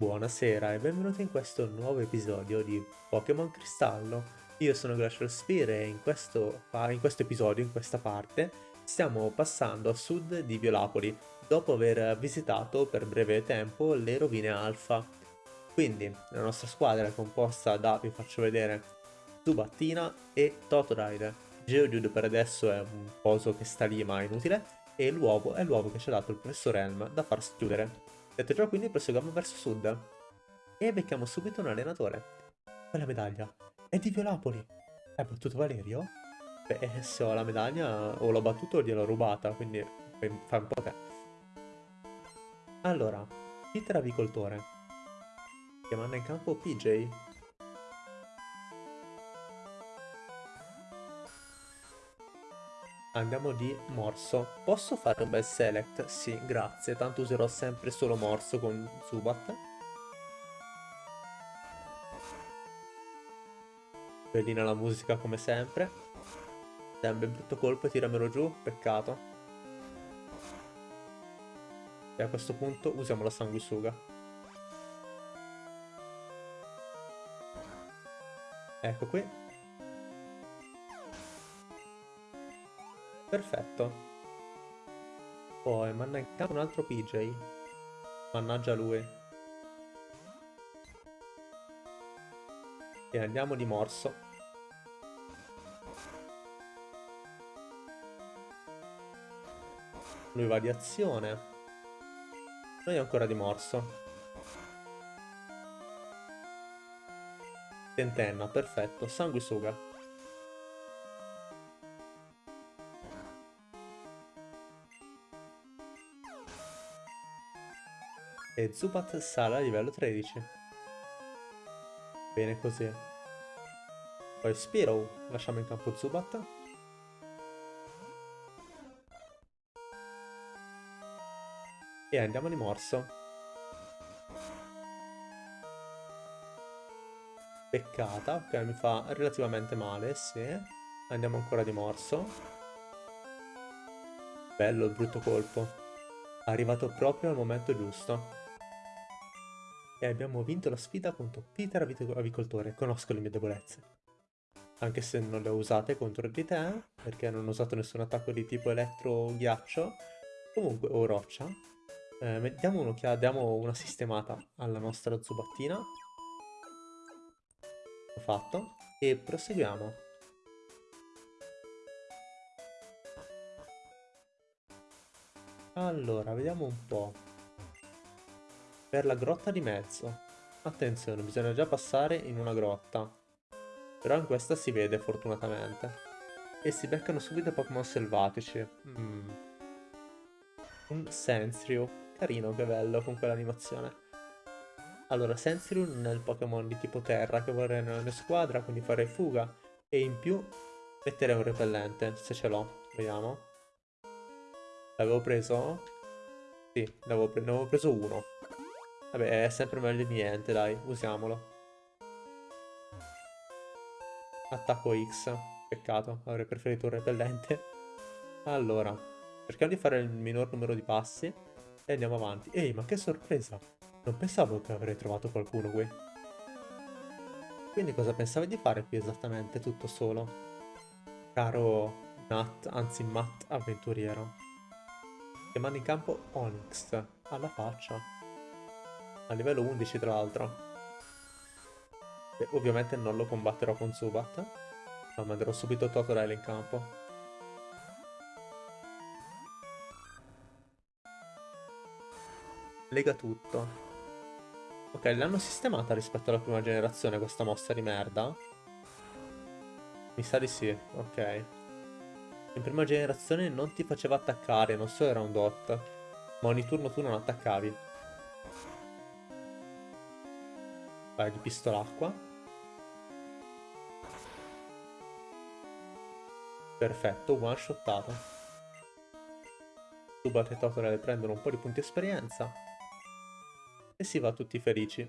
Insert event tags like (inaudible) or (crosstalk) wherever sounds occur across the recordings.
Buonasera e benvenuti in questo nuovo episodio di Pokémon Cristallo. Io sono Glacial Spear e in questo, in questo episodio, in questa parte, stiamo passando a sud di Violapoli, dopo aver visitato per breve tempo le rovine Alfa. Quindi la nostra squadra è composta da, vi faccio vedere, Zubattina e Totodile. Geodude per adesso è un coso che sta lì ma è inutile, e l'uovo è l'uovo che ci ha dato il professor Helm da far chiudere. Detto ciò, quindi proseguiamo verso sud. E becchiamo subito un allenatore. Quella medaglia è di Violapoli. Hai battuto Valerio? Beh, se ho la medaglia o l'ho battuto o gliel'ho rubata, quindi fa un po' te. Allora, Peter Avicoltore. Che manda in campo PJ. Andiamo di morso. Posso fare un bel select? Sì, grazie. Tanto userò sempre solo morso con Zubat. Bellina la musica come sempre. Sempre brutto colpo e tiramelo giù. Peccato. E a questo punto usiamo la sanguisuga. Ecco qui. Perfetto. Poi campo un altro PJ. Mannaggia lui. E andiamo di morso. Lui va di azione. Noi ancora di morso. Tentenna, perfetto. Sanguisuga. E Zubat sale a livello 13. Bene così. Poi Spiro, lasciamo in campo Zubat. E andiamo di morso. Peccata, che mi fa relativamente male, sì. Andiamo ancora di morso. Bello il brutto colpo. Arrivato proprio al momento giusto e abbiamo vinto la sfida contro Peter Avicoltore. Conosco le mie debolezze. Anche se non le ho usate contro di te, perché non ho usato nessun attacco di tipo elettro-ghiaccio, comunque, o roccia. Eh, diamo un'occhiata, diamo una sistemata alla nostra zubattina. Ho fatto. E proseguiamo. Allora, vediamo un po' per la grotta di mezzo. Attenzione, bisogna già passare in una grotta. Però in questa si vede fortunatamente. E si beccano subito Pokémon selvatici. Mm. Un Sensrio. Carino, che bello con quell'animazione. Allora, Sensrio non è il Pokémon di tipo terra che vorrei nella mia squadra, quindi farei fuga. E in più metterei un repellente, se ce l'ho. Vediamo. L'avevo preso? Sì, ne avevo, pre avevo preso uno. Vabbè, è sempre meglio di niente, dai, usiamolo. Attacco X. Peccato, avrei preferito un repellente. Allora, cerchiamo di fare il minor numero di passi e andiamo avanti. Ehi, ma che sorpresa! Non pensavo che avrei trovato qualcuno qui. Quindi cosa pensavi di fare qui esattamente, tutto solo? Caro Nat, anzi Matt avventuriero. Che manda in campo Onyx, alla faccia a livello 11 tra l'altro. Ovviamente non lo combatterò con Zubat, ma manderò subito Totodile in campo. Lega tutto. Ok, l'hanno sistemata rispetto alla prima generazione questa mossa di merda? Mi sa di sì, ok. In prima generazione non ti faceva attaccare, non so era un dot, ma ogni turno tu non attaccavi. Paio di pistolacqua. Perfetto, one shottato. Zubat e Totodile prendono un po' di punti esperienza. E si va tutti felici.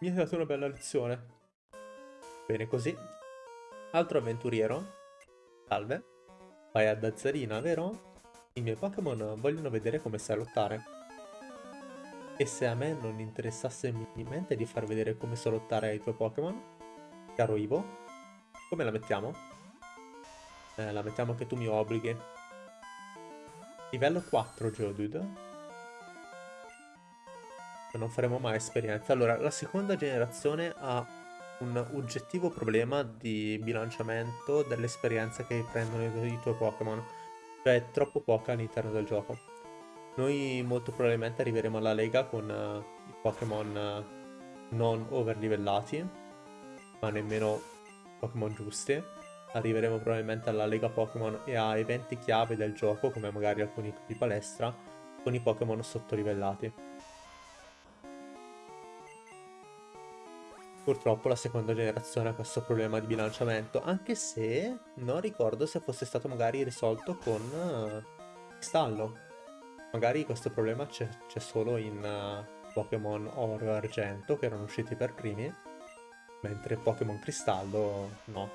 Mi hai dato una bella lezione. Bene così. Altro avventuriero. Salve. Vai a Dazzarina, vero? I miei Pokémon vogliono vedere come sai lottare. E se a me non interessasse minimamente di far vedere come solottare i tuoi Pokémon, caro Ivo, come la mettiamo? Eh, la mettiamo che tu mi obblighi. Livello 4 Geodude. Non faremo mai esperienza. Allora, la seconda generazione ha un oggettivo problema di bilanciamento dell'esperienza che prendono i tuoi Pokémon. Cioè, è troppo poca all'interno del gioco. Noi molto probabilmente arriveremo alla Lega con uh, i Pokémon uh, non overlivellati, ma nemmeno Pokémon giusti. Arriveremo probabilmente alla Lega Pokémon e a eventi chiave del gioco, come magari alcuni di palestra, con i Pokémon sottorivellati. Purtroppo la seconda generazione ha questo problema di bilanciamento, anche se non ricordo se fosse stato magari risolto con uh, Cristallo. Magari questo problema c'è solo in uh, Pokémon Oro e Argento, che erano usciti per primi, mentre Pokémon Cristallo no.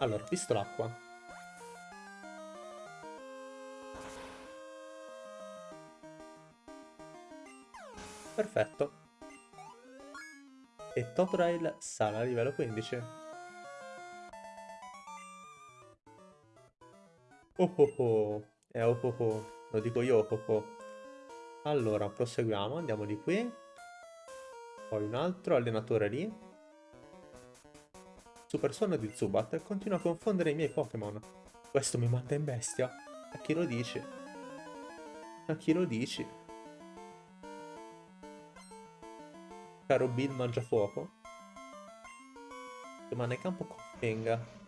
Allora, visto l'acqua. Perfetto. E Totrail sale a livello 15. Oh oh oh, è oh oh oh. Lo dico io, Coco. Allora, proseguiamo. Andiamo di qui. Poi un altro allenatore lì. Super suono di Zubat continua a confondere i miei Pokémon. Questo mi manda in bestia. A chi lo dici? A chi lo dici? Caro Bill Mangiafuoco? Rimane campo Koffing.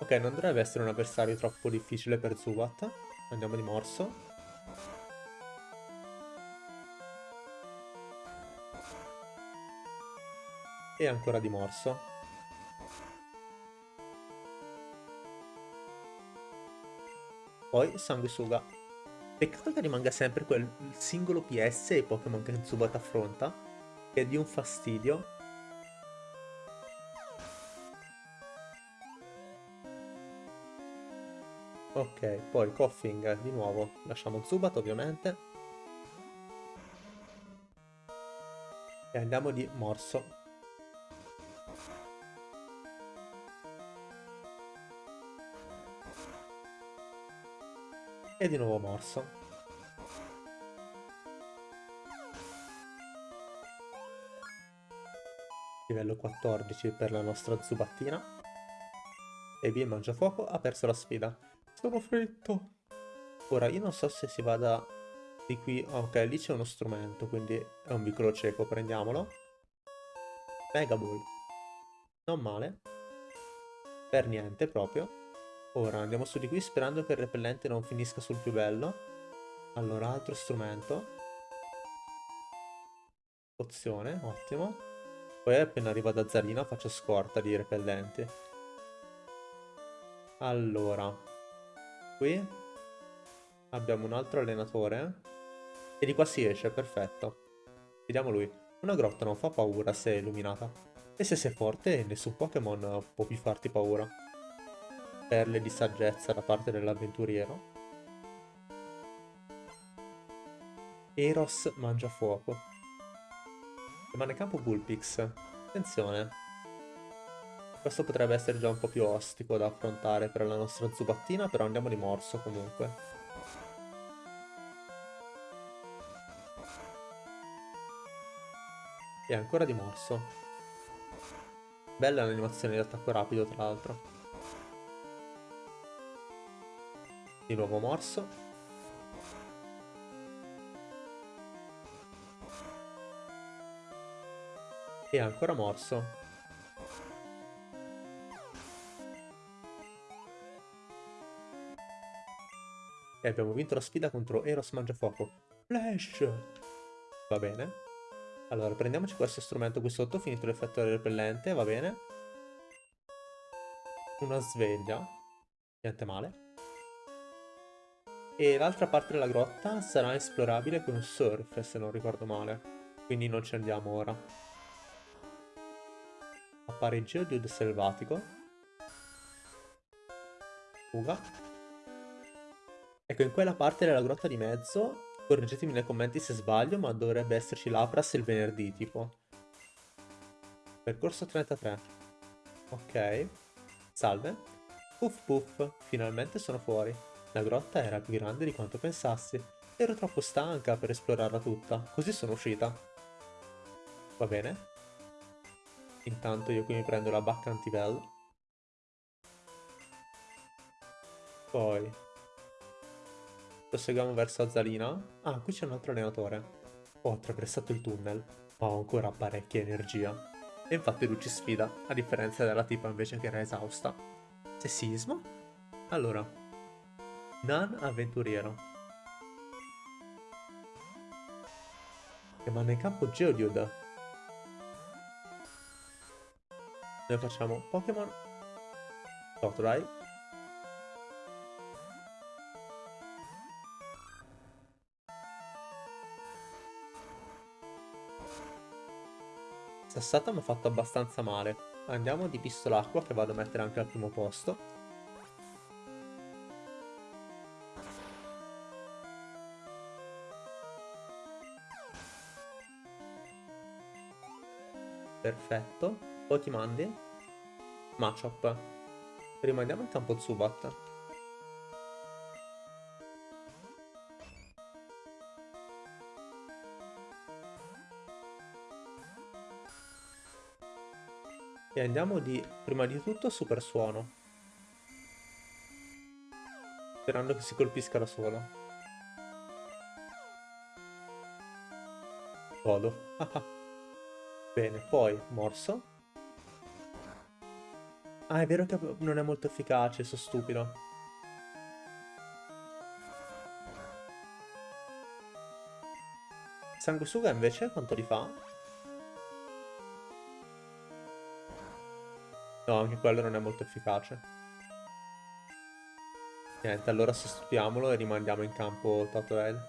Ok, non dovrebbe essere un avversario troppo difficile per Zubat. Andiamo di morso. E ancora di morso. Poi sanguisuga. Peccato che rimanga sempre quel singolo PS e Pokémon che Zubat affronta, che è di un fastidio. Ok, poi Coughing di nuovo. Lasciamo Zubat ovviamente. E andiamo di Morso. E di nuovo Morso. Livello 14 per la nostra Zubattina. E via il Mangiafuoco ha perso la sfida. Sono fritto. Ora, io non so se si vada di qui... Ok, lì c'è uno strumento, quindi è un vicolo cieco, prendiamolo. Mega Ball. Non male. Per niente, proprio. Ora, andiamo su di qui sperando che il repellente non finisca sul più bello. Allora, altro strumento. Pozione, ottimo. Poi appena arriva da Zarina faccio scorta di repellenti. Allora, qui abbiamo un altro allenatore e di qua si esce, perfetto. Vediamo lui. Una grotta non fa paura se è illuminata. E se sei forte nessun Pokémon può più farti paura. Perle di saggezza da parte dell'avventuriero. Eros mangia fuoco. Rimane campo Bullpix. Attenzione. Questo potrebbe essere già un po' più ostico da affrontare per la nostra zubattina, però andiamo di morso comunque. E ancora di morso. Bella l'animazione di attacco rapido, tra l'altro. Di nuovo morso. E ancora morso. E abbiamo vinto la sfida contro Eros Mangiafuoco. Flash! Va bene. Allora, prendiamoci questo strumento qui sotto, finito l'effetto repellente, va bene. Una sveglia. Niente male. E l'altra parte della grotta sarà esplorabile con un surf, se non ricordo male. Quindi non ci andiamo ora. Appare Geodude selvatico. Fuga. Ecco, in quella parte della grotta di mezzo Correggetemi nei commenti se sbaglio, ma dovrebbe esserci l'Apras il venerdì, tipo. Percorso 33. Ok. Salve. Puff puff, finalmente sono fuori. La grotta era più grande di quanto pensassi. Ero troppo stanca per esplorarla tutta, così sono uscita. Va bene. Intanto io qui mi prendo la bacca antivel. Poi... Proseguiamo verso Azzalina. Ah, qui c'è un altro allenatore. Ho attraversato il tunnel, ma ho ancora parecchia energia. E infatti lui ci sfida, a differenza della tipa invece che era esausta. Sessismo? Allora. Nan avventuriero. Che manda in campo Geodude. Noi facciamo Pokémon Totodile Sassata mi ha fatto abbastanza male Andiamo di pistola acqua che vado a mettere anche al primo posto Perfetto poi ti mandi? Machop. Rimandiamo in campo Zubat. Andiamo di, prima di tutto, super suono. Sperando che si colpisca da solo. Godo. (laughs) Bene, poi morso. Ah, è vero che non è molto efficace, sono stupido. Sanguisuga invece quanto li fa? No, anche quello non è molto efficace. Niente, allora sostituiamolo e rimandiamo in campo Totodile.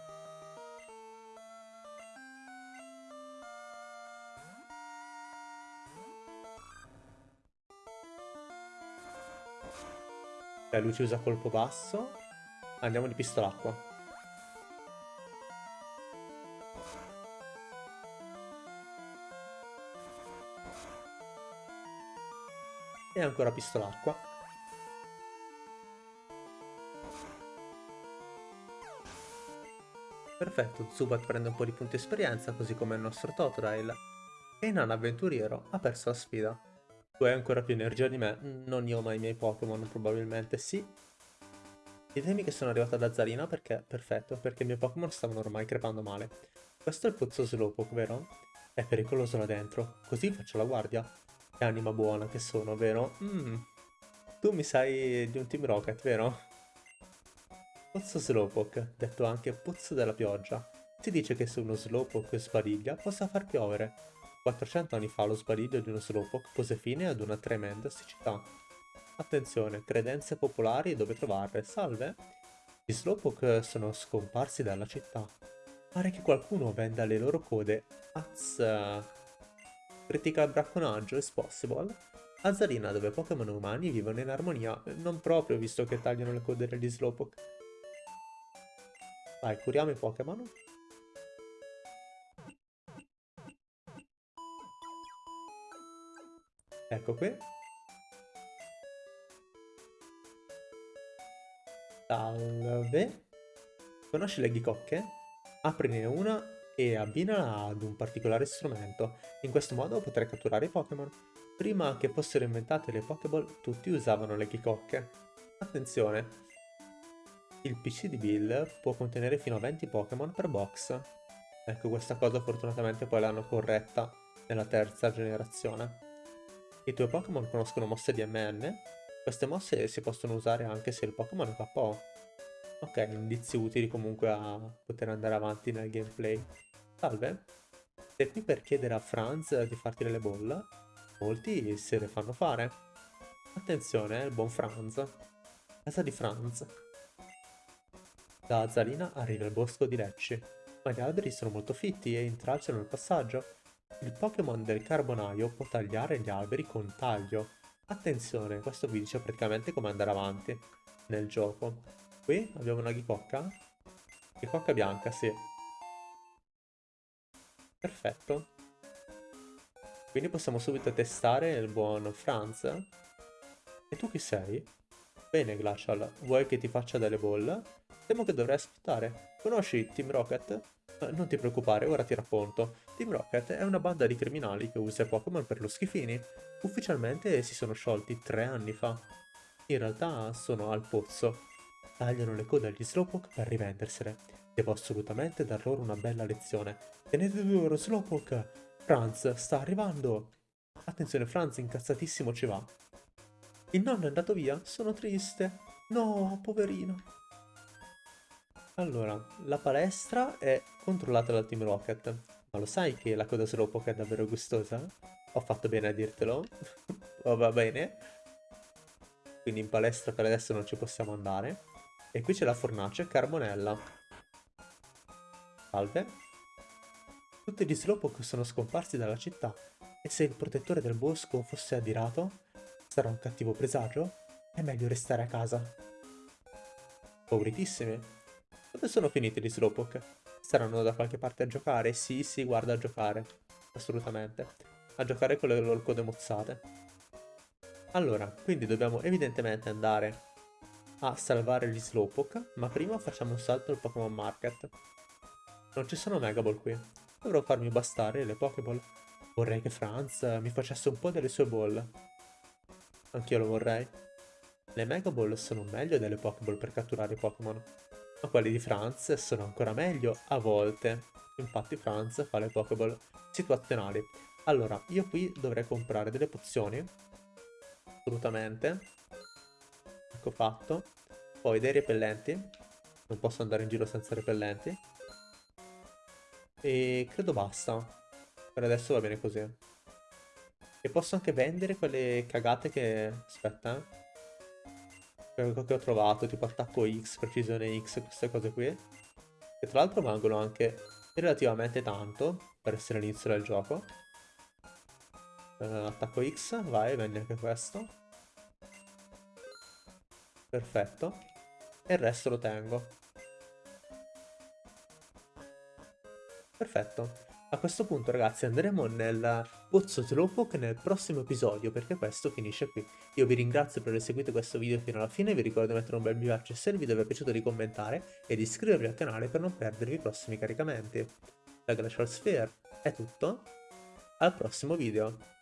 Ok, lui ci usa colpo basso. Andiamo di pistolacqua. E ancora pistolacqua. Perfetto, Zubat prende un po' di punti esperienza, così come il nostro Totodile. E Nan Avventuriero ha perso la sfida. Tu hai ancora più energia di me. Non io, ma i miei Pokémon, probabilmente sì. Ditemi che sono arrivata da Zarina perché... Perfetto, perché i miei Pokémon stavano ormai crepando male. Questo è il pozzo Slowpoke, vero? È pericoloso là dentro. Così faccio la guardia. Che anima buona che sono, vero? Mmm. Tu mi sai di un Team Rocket, vero? Pozzo Slowpoke, detto anche pozzo della pioggia. Si dice che se uno Slowpoke sbariglia possa far piovere. 400 anni fa lo sbadiglio di uno Slowpoke pose fine ad una tremenda siccità. Attenzione, credenze popolari e dove trovarle. Salve! Gli Slowpoke sono scomparsi dalla città. Pare che qualcuno venda le loro code. Az... Critica il bracconaggio, is possible? Azzarina, dove Pokémon umani vivono in armonia. Non proprio, visto che tagliano le code degli Slowpoke. Vai, curiamo i Pokémon. Ecco qui. Salve. Conosci le ghicocche? Aprine una e abbinala ad un particolare strumento. In questo modo potrai catturare i Pokémon. Prima che fossero inventate le Pokéball, tutti usavano le ghicocche. Attenzione! Il PC di Bill può contenere fino a 20 Pokémon per box. Ecco, questa cosa fortunatamente poi l'hanno corretta nella terza generazione. I tuoi Pokémon conoscono mosse di MN? Queste mosse si possono usare anche se il Pokémon è KO. Ok, indizi utili comunque a poter andare avanti nel gameplay. Salve, sei qui per chiedere a Franz di farti delle bolle? Molti se le fanno fare. Attenzione, il buon Franz. Casa di Franz. Da Zalina arriva il bosco di Lecci, ma gli alberi sono molto fitti e intralciano il passaggio. Il Pokémon del carbonaio può tagliare gli alberi con taglio. Attenzione, questo vi dice praticamente come andare avanti nel gioco. Qui abbiamo una ghicocca. Ghicocca bianca, sì. Perfetto. Quindi possiamo subito testare il buon Franz. E tu chi sei? Bene, Glacial, vuoi che ti faccia delle bolle? Temo che dovrai aspettare. Conosci Team Rocket? Eh, non ti preoccupare, ora ti racconto. Team Rocket è una banda di criminali che usa Pokémon per lo schifini. Ufficialmente si sono sciolti tre anni fa. In realtà sono al pozzo. Tagliano le code agli Slowpoke per rivendersele. Devo assolutamente dar loro una bella lezione. Tenete duro, Slowpoke! Franz sta arrivando! Attenzione, Franz incazzatissimo ci va. Il nonno è andato via? Sono triste. No, poverino. Allora, la palestra è controllata dal Team Rocket. Ma lo sai che la coda Slowpoke è davvero gustosa? Ho fatto bene a dirtelo. (laughs) oh, va bene. Quindi in palestra per adesso non ci possiamo andare. E qui c'è la fornace Carbonella. Salve. Tutti gli Slowpoke sono scomparsi dalla città. E se il protettore del bosco fosse adirato, Sarà un cattivo presagio? È meglio restare a casa. Pauritissimi. Dove sono finiti gli Slowpoke? Saranno da qualche parte a giocare? Sì, sì, guarda a giocare. Assolutamente. A giocare con le loro code mozzate. Allora, quindi dobbiamo evidentemente andare a salvare gli Slowpoke, ma prima facciamo un salto al Pokémon Market. Non ci sono Mega Ball qui. Dovrò farmi bastare le Pokéball. Vorrei che Franz mi facesse un po' delle sue ball. Anch'io lo vorrei. Le Mega Ball sono meglio delle Pokéball per catturare i Pokémon, ma quelli di Franz sono ancora meglio a volte. Infatti Franz fa le Pokéball situazionali. Allora, io qui dovrei comprare delle pozioni, assolutamente. Ecco fatto. Poi dei repellenti, non posso andare in giro senza repellenti. E credo basta. Per adesso va bene così. E posso anche vendere quelle cagate che... Aspetta, eh. Quello che ho trovato, tipo attacco X, precisione X, queste cose qui. Che tra l'altro valgono anche relativamente tanto per essere l'inizio del gioco. Uh, attacco X, vai, vendi anche questo. Perfetto. E il resto lo tengo. Perfetto. A questo punto ragazzi andremo nel pozzo Slowpoke nel prossimo episodio perché questo finisce qui. Io vi ringrazio per aver seguito questo video fino alla fine, vi ricordo di mettere un bel mi piace se il video vi è piaciuto di commentare e di iscrivervi al canale per non perdervi i prossimi caricamenti. Da Glacial Sphere è tutto, al prossimo video.